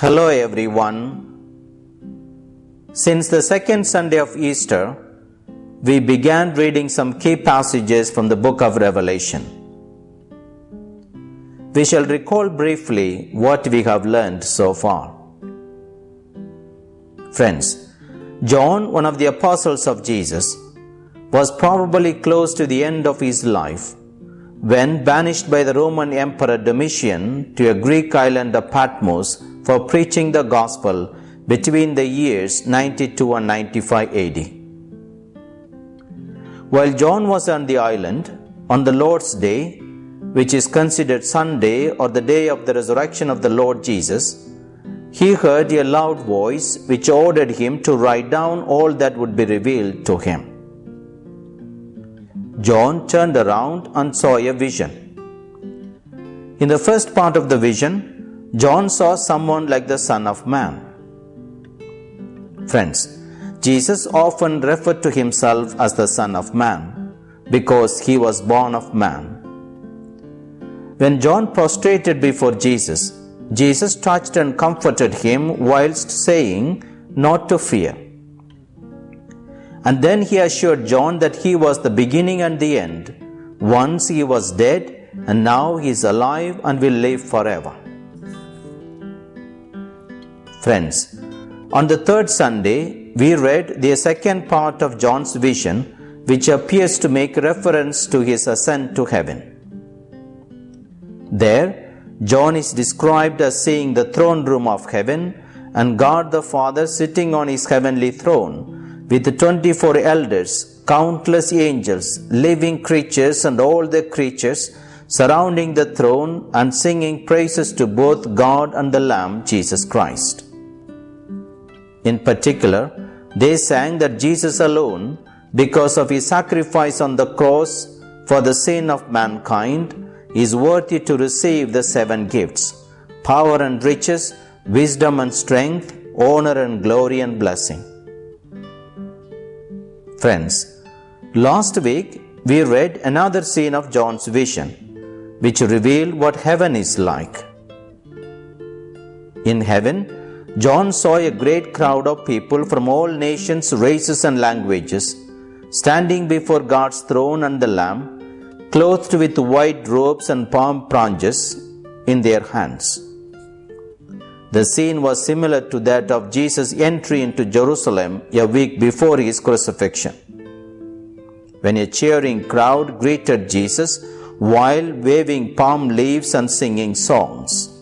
Hello, everyone. Since the second Sunday of Easter, we began reading some key passages from the book of Revelation. We shall recall briefly what we have learned so far. Friends, John, one of the apostles of Jesus, was probably close to the end of his life when banished by the Roman Emperor Domitian to a Greek island of Patmos for preaching the gospel between the years 92 and 95 AD. While John was on the island, on the Lord's Day, which is considered Sunday or the day of the resurrection of the Lord Jesus, he heard a loud voice which ordered him to write down all that would be revealed to him. John turned around and saw a vision. In the first part of the vision, John saw someone like the Son of Man. Friends, Jesus often referred to himself as the Son of Man because he was born of man. When John prostrated before Jesus, Jesus touched and comforted him whilst saying, Not to fear. And then he assured John that he was the beginning and the end. Once he was dead, and now he is alive and will live forever. Friends, on the third Sunday, we read the second part of John's vision, which appears to make reference to his ascent to heaven. There, John is described as seeing the throne room of heaven and God the Father sitting on his heavenly throne with the 24 elders, countless angels, living creatures, and all the creatures surrounding the throne and singing praises to both God and the Lamb, Jesus Christ. In particular, they sang that Jesus alone, because of his sacrifice on the cross for the sin of mankind, is worthy to receive the seven gifts power and riches, wisdom and strength, honor and glory and blessing. Friends, last week we read another scene of John's vision, which revealed what heaven is like. In heaven, John saw a great crowd of people from all nations, races, and languages standing before God's throne and the Lamb, clothed with white robes and palm branches in their hands. The scene was similar to that of Jesus' entry into Jerusalem a week before his crucifixion. When a cheering crowd greeted Jesus while waving palm leaves and singing songs.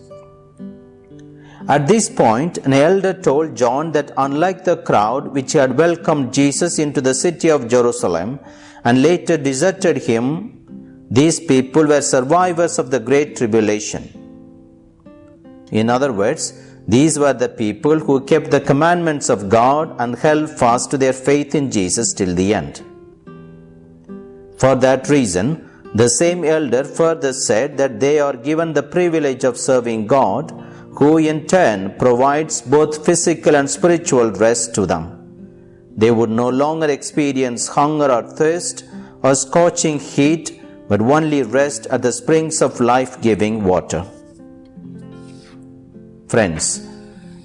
At this point, an elder told John that unlike the crowd which had welcomed Jesus into the city of Jerusalem and later deserted him, these people were survivors of the Great Tribulation. In other words, these were the people who kept the commandments of God and held fast to their faith in Jesus till the end. For that reason, the same elder further said that they are given the privilege of serving God, who in turn provides both physical and spiritual rest to them. They would no longer experience hunger or thirst or scorching heat, but only rest at the springs of life giving water. Friends,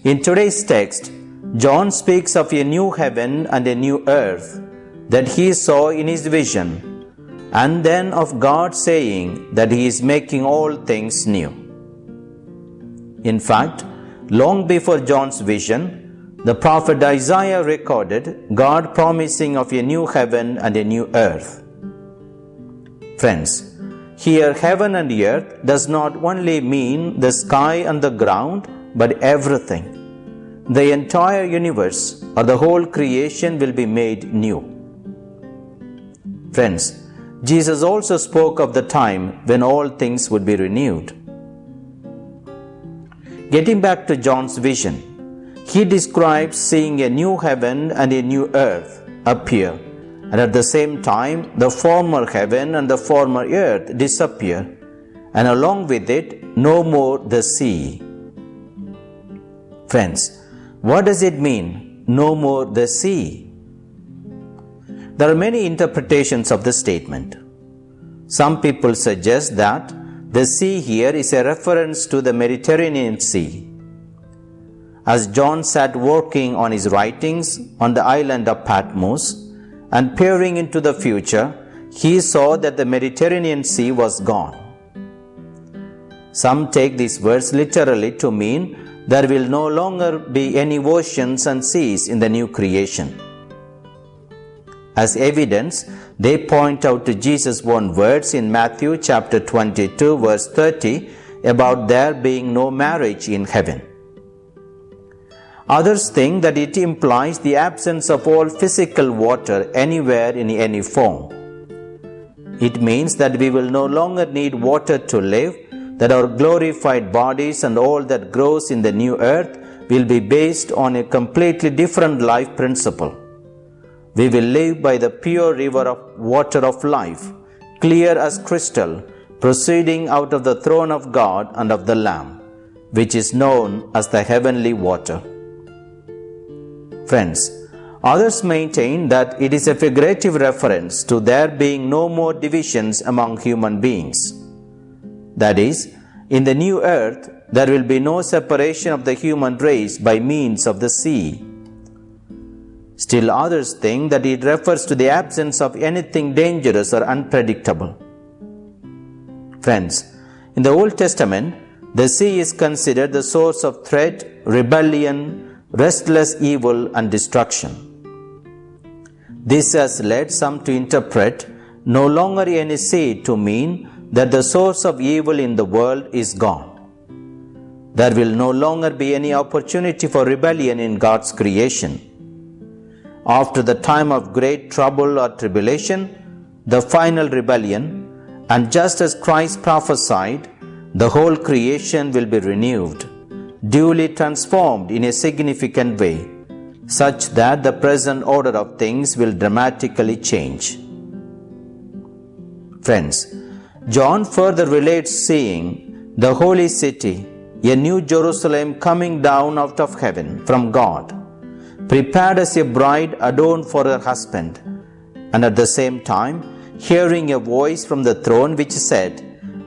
in today's text, John speaks of a new heaven and a new earth that he saw in his vision, and then of God saying that he is making all things new. In fact, long before John's vision, the prophet Isaiah recorded God promising of a new heaven and a new earth. Friends, here, heaven and earth does not only mean the sky and the ground, but everything. The entire universe or the whole creation will be made new. Friends, Jesus also spoke of the time when all things would be renewed. Getting back to John's vision, he describes seeing a new heaven and a new earth appear and at the same time the former heaven and the former earth disappear, and along with it no more the sea. Friends, what does it mean, no more the sea? There are many interpretations of the statement. Some people suggest that the sea here is a reference to the Mediterranean Sea. as John sat working on his writings on the island of Patmos and peering into the future, he saw that the Mediterranean Sea was gone. Some take these words literally to mean there will no longer be any oceans and seas in the new creation. As evidence, they point out to Jesus' own words in Matthew chapter 22 verse 30 about there being no marriage in heaven. Others think that it implies the absence of all physical water anywhere in any form. It means that we will no longer need water to live, that our glorified bodies and all that grows in the new earth will be based on a completely different life principle. We will live by the pure river of water of life, clear as crystal, proceeding out of the throne of God and of the Lamb, which is known as the heavenly water. Friends, others maintain that it is a figurative reference to there being no more divisions among human beings. That is, in the new earth, there will be no separation of the human race by means of the sea. Still, others think that it refers to the absence of anything dangerous or unpredictable. Friends, in the Old Testament, the sea is considered the source of threat, rebellion, restless evil and destruction. This has led some to interpret no longer any sea to mean that the source of evil in the world is gone. There will no longer be any opportunity for rebellion in God's creation. After the time of great trouble or tribulation, the final rebellion, and just as Christ prophesied, the whole creation will be renewed duly transformed in a significant way, such that the present order of things will dramatically change. Friends, John further relates seeing the holy city, a new Jerusalem coming down out of heaven from God, prepared as a bride adorned for her husband, and at the same time hearing a voice from the throne which said,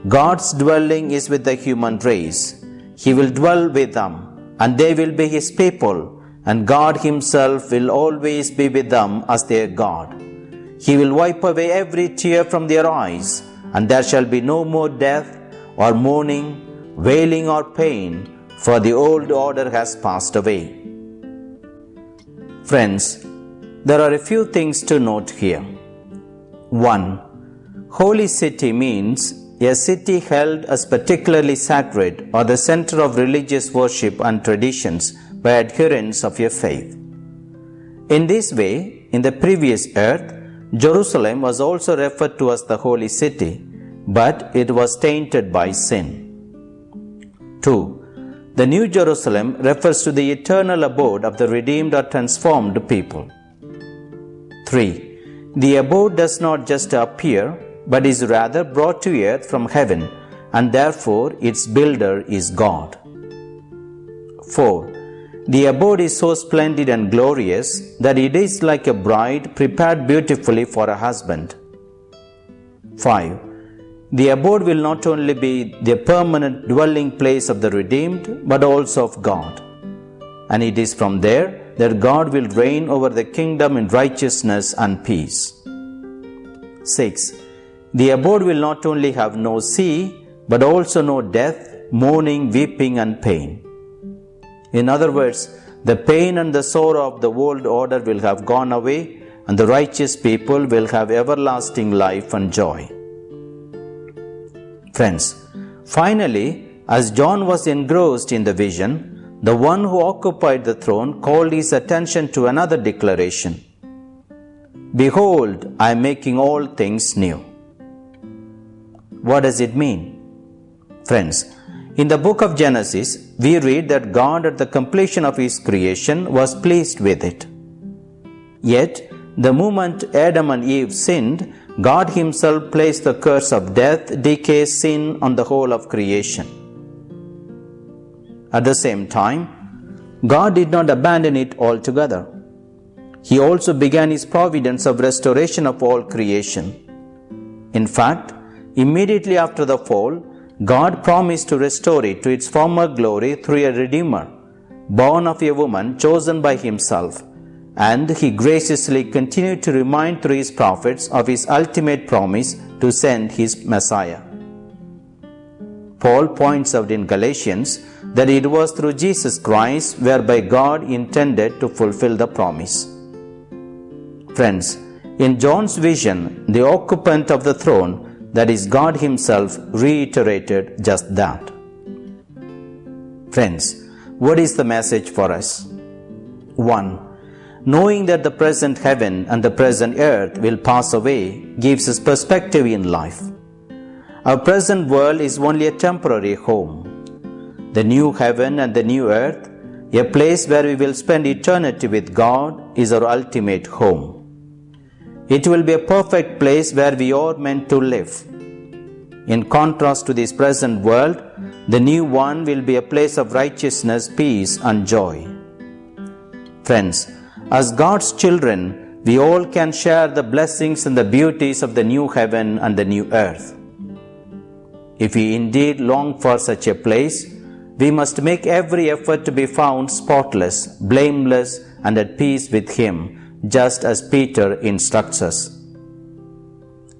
God's dwelling is with the human race he will dwell with them, and they will be His people, and God Himself will always be with them as their God. He will wipe away every tear from their eyes, and there shall be no more death, or mourning, wailing, or pain, for the old order has passed away. Friends, there are a few things to note here. 1. Holy city means a city held as particularly sacred or the center of religious worship and traditions by adherents of a faith. In this way, in the previous earth, Jerusalem was also referred to as the holy city, but it was tainted by sin. 2. The New Jerusalem refers to the eternal abode of the redeemed or transformed people. 3. The abode does not just appear, but is rather brought to earth from heaven, and therefore its builder is God. 4. The abode is so splendid and glorious that it is like a bride prepared beautifully for a husband. 5. The abode will not only be the permanent dwelling place of the redeemed, but also of God. And it is from there that God will reign over the kingdom in righteousness and peace. 6. The abode will not only have no sea, but also no death, mourning, weeping, and pain. In other words, the pain and the sorrow of the world order will have gone away, and the righteous people will have everlasting life and joy. Friends, finally, as John was engrossed in the vision, the one who occupied the throne called his attention to another declaration Behold, I am making all things new. What does it mean? Friends, in the book of Genesis, we read that God at the completion of His creation was pleased with it. Yet, the moment Adam and Eve sinned, God Himself placed the curse of death, decay, sin on the whole of creation. At the same time, God did not abandon it altogether. He also began His providence of restoration of all creation. In fact, Immediately after the fall, God promised to restore it to its former glory through a Redeemer, born of a woman chosen by himself, and he graciously continued to remind through his prophets of his ultimate promise to send his Messiah. Paul points out in Galatians that it was through Jesus Christ whereby God intended to fulfill the promise. Friends, in John's vision, the occupant of the throne, that is God Himself, reiterated just that. Friends, what is the message for us? 1. Knowing that the present heaven and the present earth will pass away gives us perspective in life. Our present world is only a temporary home. The new heaven and the new earth, a place where we will spend eternity with God, is our ultimate home. It will be a perfect place where we are meant to live. In contrast to this present world, the new one will be a place of righteousness, peace, and joy. Friends, as God's children, we all can share the blessings and the beauties of the new heaven and the new earth. If we indeed long for such a place, we must make every effort to be found spotless, blameless, and at peace with Him, just as Peter instructs us.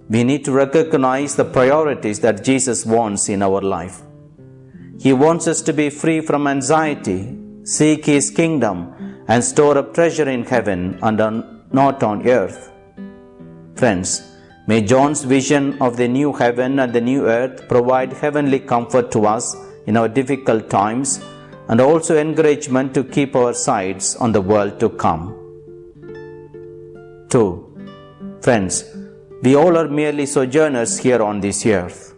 We need to recognize the priorities that Jesus wants in our life. He wants us to be free from anxiety, seek His kingdom, and store up treasure in heaven and on, not on earth. Friends, may John's vision of the new heaven and the new earth provide heavenly comfort to us in our difficult times and also encouragement to keep our sights on the world to come. 2. Friends, we all are merely sojourners here on this earth.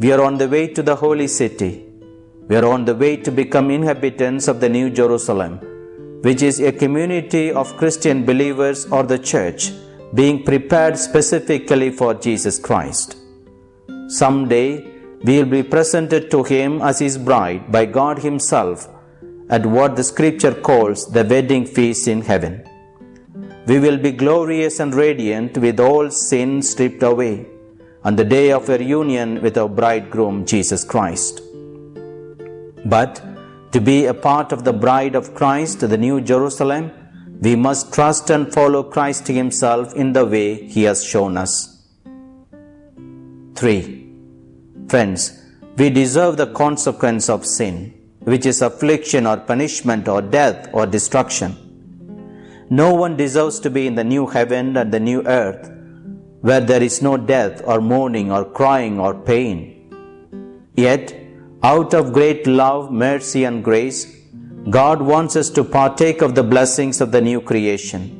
We are on the way to the holy city we are on the way to become inhabitants of the New Jerusalem, which is a community of Christian believers or the church being prepared specifically for Jesus Christ. Someday, we will be presented to Him as His bride by God Himself at what the Scripture calls the wedding feast in heaven. We will be glorious and radiant with all sin stripped away on the day of our union with our bridegroom Jesus Christ. But to be a part of the bride of Christ, the New Jerusalem, we must trust and follow Christ Himself in the way He has shown us. 3. Friends, we deserve the consequence of sin, which is affliction or punishment or death or destruction. No one deserves to be in the new heaven and the new earth, where there is no death or mourning or crying or pain. Yet, out of great love, mercy, and grace, God wants us to partake of the blessings of the new creation.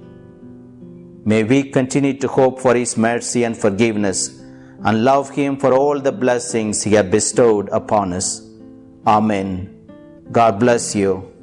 May we continue to hope for His mercy and forgiveness and love Him for all the blessings He has bestowed upon us. Amen. God bless you.